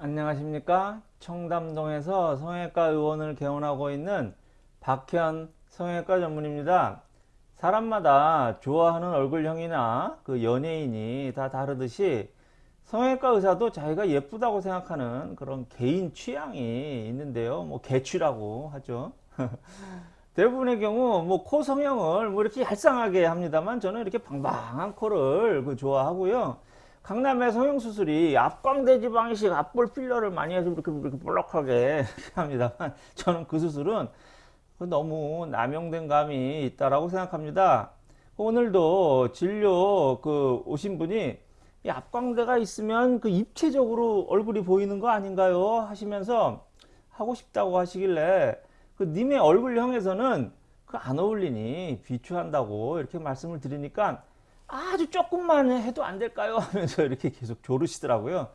안녕하십니까? 청담동에서 성형외과 의원을 개원하고 있는 박현 성형외과 전문입니다. 사람마다 좋아하는 얼굴형이나 그 연예인이 다 다르듯이 성형외과 의사도 자기가 예쁘다고 생각하는 그런 개인 취향이 있는데요. 뭐 개취라고 하죠. 대부분의 경우 뭐 코 성형을 뭐 이렇게 얄쌍하게 합니다만 저는 이렇게 방방한 코를 그 좋아하고요 강남의 성형수술이 앞광대 지방이식 앞볼 필러를 많이 해서 이렇게 이렇게 볼록하게 합니다만 저는 그 수술은 너무 남용된 감이 있다라고 생각합니다. 오늘도 진료 그 오신 분이 이 앞광대가 있으면 그 입체적으로 얼굴이 보이는 거 아닌가요? 하시면서 하고 싶다고 하시길래 그 님의 얼굴형에서는 그 안 어울리니 비추한다고 이렇게 말씀을 드리니까 아주 조금만 해도 안 될까요? 하면서 이렇게 계속 조르시더라고요.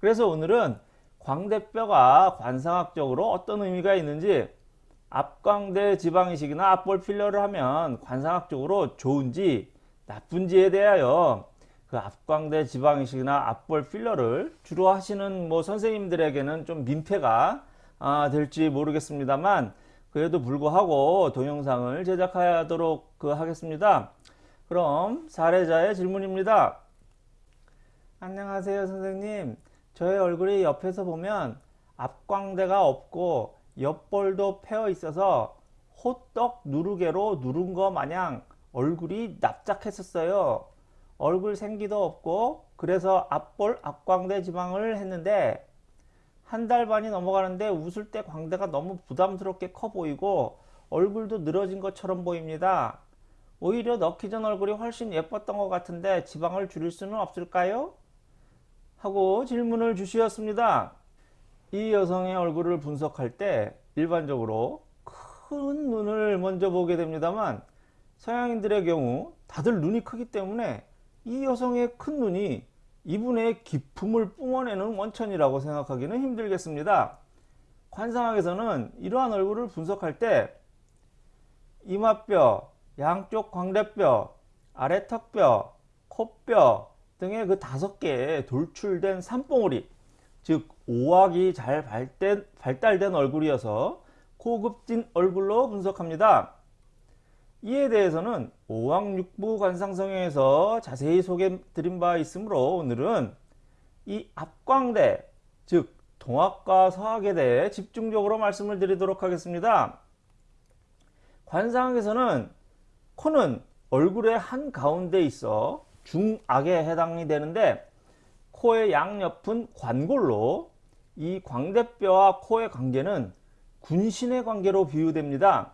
그래서 오늘은 광대뼈가 관상학적으로 어떤 의미가 있는지 앞광대 지방이식이나 앞볼 필러를 하면 관상학적으로 좋은지 나쁜지에 대하여 그 앞광대 지방이식이나 앞볼 필러를 주로 하시는 뭐 선생님들에게는 좀 민폐가 아, 될지 모르겠습니다만 그래도 불구하고 동영상을 제작하도록 그 하겠습니다. 그럼 사례자의 질문입니다. 안녕하세요 선생님. 저의 얼굴이 옆에서 보면 앞광대가 없고 옆볼도 패어 있어서 호떡 누르개로 누른 거 마냥 얼굴이 납작했었어요. 얼굴 생기도 없고 그래서 앞볼 앞광대 지방을 했는데 한 달 반이 넘어가는데 웃을 때 광대가 너무 부담스럽게 커 보이고 얼굴도 늘어진 것처럼 보입니다. 오히려 넣기 전 얼굴이 훨씬 예뻤던 것 같은데 지방을 줄일 수는 없을까요? 하고 질문을 주셨습니다. 이 여성의 얼굴을 분석할 때 일반적으로 큰 눈을 먼저 보게 됩니다만 서양인들의 경우 다들 눈이 크기 때문에 이 여성의 큰 눈이 이분의 기품을 뿜어내는 원천이라고 생각하기는 힘들겠습니다. 관상학에서는 이러한 얼굴을 분석할 때 이마뼈, 양쪽 광대뼈, 아래 턱뼈, 코뼈 등의 그 다섯 개의 돌출된 산봉우리 즉 오악이 잘 발달, 발달된 얼굴이어서 고급진 얼굴로 분석합니다. 이에 대해서는 오왕육부 관상성형에서 자세히 소개 드린 바 있으므로 오늘은 이 앞광대 즉 동학과 서학에 대해 집중적으로 말씀을 드리도록 하겠습니다. 관상학에서는 코는 얼굴의 한가운데 있어 중악에 해당이 되는데 코의 양옆은 관골로 이 광대뼈와 코의 관계는 군신의 관계로 비유됩니다.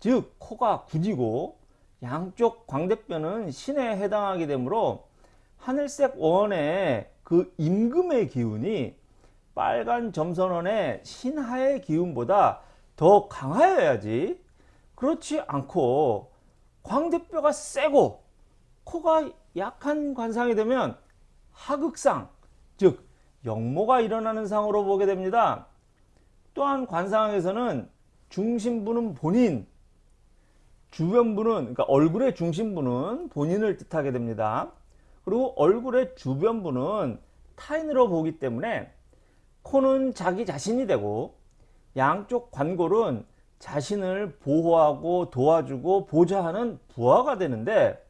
즉 코가 군이고 양쪽 광대뼈는 신에 해당하게 되므로 하늘색 원의 그 임금의 기운이 빨간 점선원의 신하의 기운보다 더 강하여야지 그렇지 않고 광대뼈가 세고 코가 약한 관상이 되면 하극상 즉 역모가 일어나는 상으로 보게 됩니다. 또한 관상에서는 중심부는 본인 주변부는 그러니까 얼굴의 중심부는 본인을 뜻하게 됩니다. 그리고 얼굴의 주변부는 타인으로 보기 때문에 코는 자기 자신이 되고 양쪽 관골은 자신을 보호하고 도와주고 보좌하는 부하가 되는데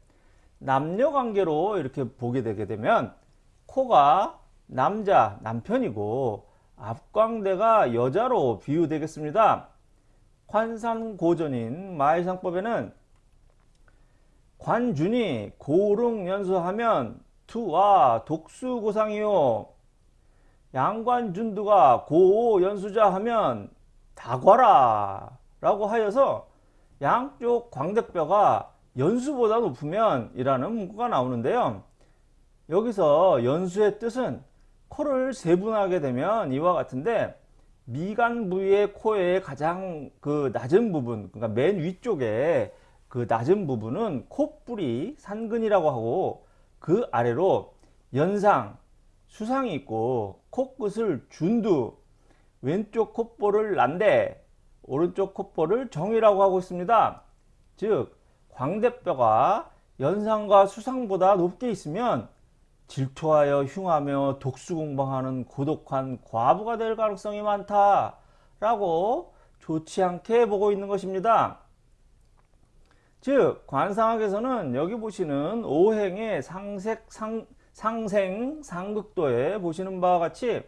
남녀관계로 이렇게 보게 되게 되면 코가 남자 남편이고 앞광대가 여자로 비유되겠습니다. 관산고전인 마의상법에는 관준이 고릉연수하면 투와 독수고상이요 양관준두가 고연수자 하면 다과라 라고 하여서 양쪽 광대뼈가 연수보다 높으면 이라는 문구가 나오는데요. 여기서 연수의 뜻은 코를 세분하게 되면 이와 같은데 미간 부위의 코의 가장 그 낮은 부분 그러니까 맨 위쪽에 그 낮은 부분은 콧불이 산근이라고 하고 그 아래로 연상 수상이 있고 코끝을 준두 왼쪽 콧볼을 난데 오른쪽 콧볼을 정이라고 하고 있습니다. 즉 광대뼈가 연상과 수상보다 높게 있으면 질투하여 흉하며 독수공방하는 고독한 과부가 될 가능성이 많다 라고 좋지 않게 보고 있는 것입니다. 즉 관상학에서는 여기 보시는 오행의 상색 상, 상생 상극도에 보시는 바와 같이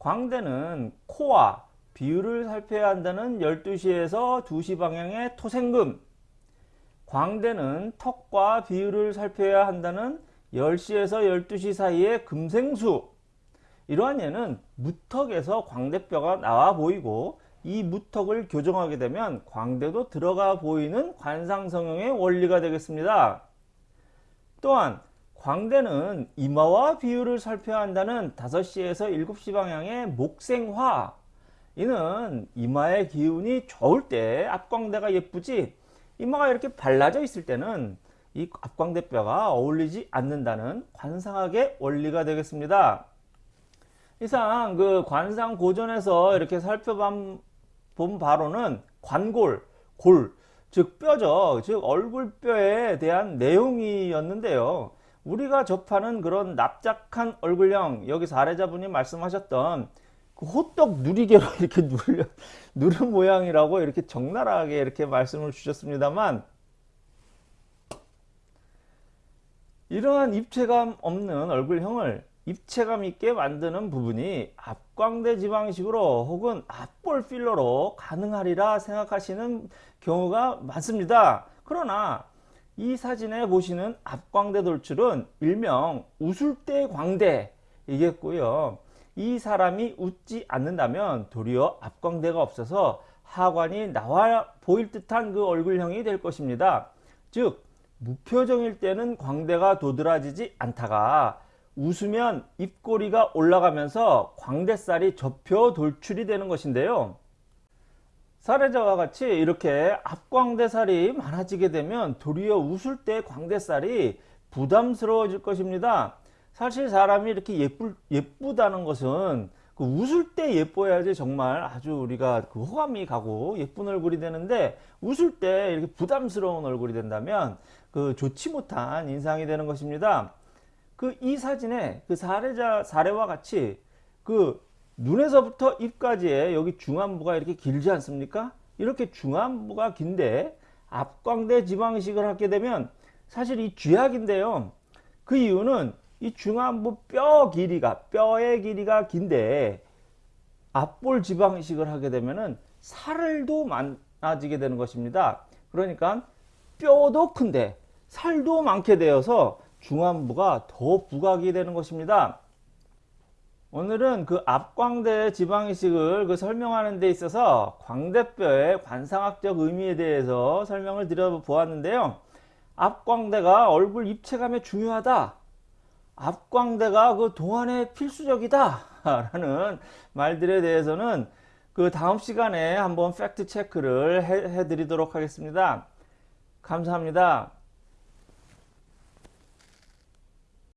광대는 코와 비율을 살펴야 한다는 12시에서 2시 방향의 토생금. 광대는 턱과 비율을 살펴야 한다는 10시에서 12시 사이의 금생수. 이러한 예는 무턱에서 광대뼈가 나와 보이고 이 무턱을 교정하게 되면 광대도 들어가 보이는 관상성형의 원리가 되겠습니다. 또한 광대는 이마와 비율을 살펴야 한다는 5시에서 7시 방향의 목생화 이는 이마의 기운이 좋을 때 앞광대가 예쁘지 이마가 이렇게 발라져 있을 때는 이 앞광대뼈가 어울리지 않는다는 관상학의 원리가 되겠습니다. 이상 그 관상 고전에서 이렇게 살펴본 바로는 관골, 골, 즉 뼈죠. 즉 얼굴뼈에 대한 내용이었는데요. 우리가 접하는 그런 납작한 얼굴형 여기 사례자분이 말씀하셨던 그 호떡 누리개로 이렇게 누르, 누른 모양이라고 이렇게 적나라하게 이렇게 말씀을 주셨습니다만 이러한 입체감 없는 얼굴형을 입체감 있게 만드는 부분이 앞광대 지방식으로 혹은 앞볼 필러로 가능하리라 생각하시는 경우가 많습니다. 그러나 이 사진에 보시는 앞광대 돌출은 일명 웃을 때 광대이겠고요. 이 사람이 웃지 않는다면 도리어 앞광대가 없어서 하관이 나와 보일 듯한 그 얼굴형이 될 것입니다. 즉 무표정일 때는 광대가 도드라지지 않다가 웃으면 입꼬리가 올라가면서 광대살이 접혀 돌출이 되는 것인데요. 사례자와 같이 이렇게 앞광대살이 많아지게 되면 도리어 웃을 때 광대살이 부담스러워질 것입니다. 사실 사람이 이렇게 예쁠, 예쁘다는 것은 그 웃을 때 예뻐야지 정말 아주 우리가 그 호감이 가고 예쁜 얼굴이 되는데 웃을 때 이렇게 부담스러운 얼굴이 된다면 그 좋지 못한 인상이 되는 것입니다. 그 이 사진에 그 사례자 사례와 같이 그 눈에서부터 입까지의 여기 중안부가 이렇게 길지 않습니까? 이렇게 중안부가 긴데 앞광대 지방식을 하게 되면 사실 이 쥐약인데요. 그 이유는 이 중안부 뼈 길이가 뼈의 길이가 긴데 앞볼 지방식을 하게 되면은 살도 많아지게 되는 것입니다. 그러니까 뼈도 큰데 살도 많게 되어서 중안부가 더 부각이 되는 것입니다. 오늘은 그 앞광대 지방이식을 그 설명하는 데 있어서 광대뼈의 관상학적 의미에 대해서 설명을 드려 보았는데요. 앞광대가 얼굴 입체감에 중요하다. 앞광대가 그 동안에 필수적이다. 라는 말들에 대해서는 그 다음 시간에 한번 팩트 체크를 해, 해 드리도록 하겠습니다. 감사합니다.